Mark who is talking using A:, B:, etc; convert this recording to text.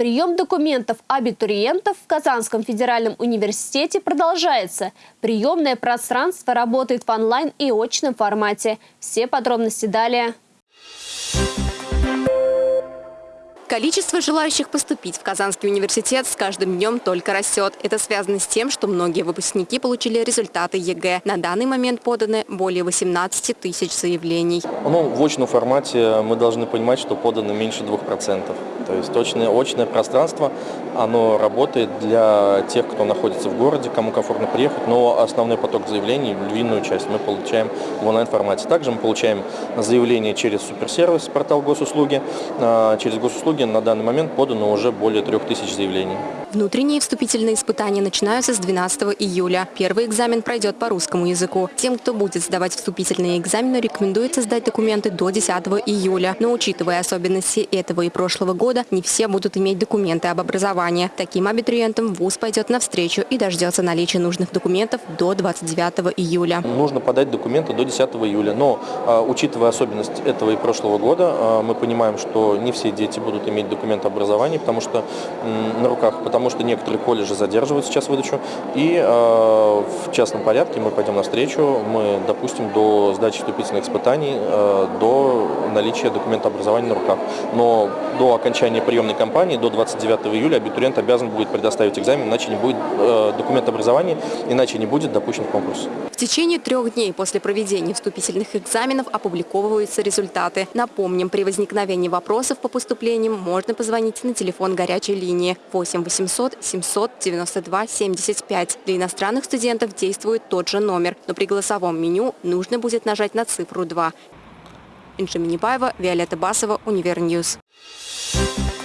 A: Прием документов абитуриентов в Казанском федеральном университете продолжается. Приемное пространство работает в онлайн и очном формате. Все подробности далее.
B: Количество желающих поступить в Казанский университет с каждым днем только растет. Это связано с тем, что многие выпускники получили результаты ЕГЭ. На данный момент поданы более 18 тысяч заявлений.
C: Ну, в очном формате мы должны понимать, что подано меньше 2%. То есть очное, очное пространство, оно работает для тех, кто находится в городе, кому комфортно приехать, но основной поток заявлений, львиную часть мы получаем в онлайн-формате. Также мы получаем заявления через суперсервис, портал госуслуги. А, через госуслуги на данный момент подано уже более 3000 заявлений.
B: Внутренние вступительные испытания начинаются с 12 июля. Первый экзамен пройдет по русскому языку. Тем, кто будет сдавать вступительные экзамены, рекомендуется сдать документы до 10 июля. Но учитывая особенности этого и прошлого года, не все будут иметь документы об образовании. Таким абитуриентам ВУЗ пойдет навстречу и дождется наличия нужных документов до 29 июля.
C: Нужно подать документы до 10 июля. Но, а, учитывая особенность этого и прошлого года, а, мы понимаем, что не все дети будут иметь документы образования, потому что на руках, потому что некоторые колледжи задерживают сейчас выдачу. И э, в частном порядке мы пойдем навстречу, мы допустим до сдачи вступительных испытаний, э, до наличия документа образования на руках. Но до окончания приемной кампании, до 29 июля, абитуриент обязан будет предоставить экзамен, иначе не будет э, документ образования, иначе не будет допущен в конкурс.
B: В течение трех дней после проведения вступительных экзаменов опубликовываются результаты. Напомним, при возникновении вопросов по поступлениям можно позвонить на телефон горячей линии 8 800 800 792 75. Для иностранных студентов действует тот же номер, но при голосовом меню нужно будет нажать на цифру 2. Инша Минибаева, Виолетта Басова, Универньюз. Thank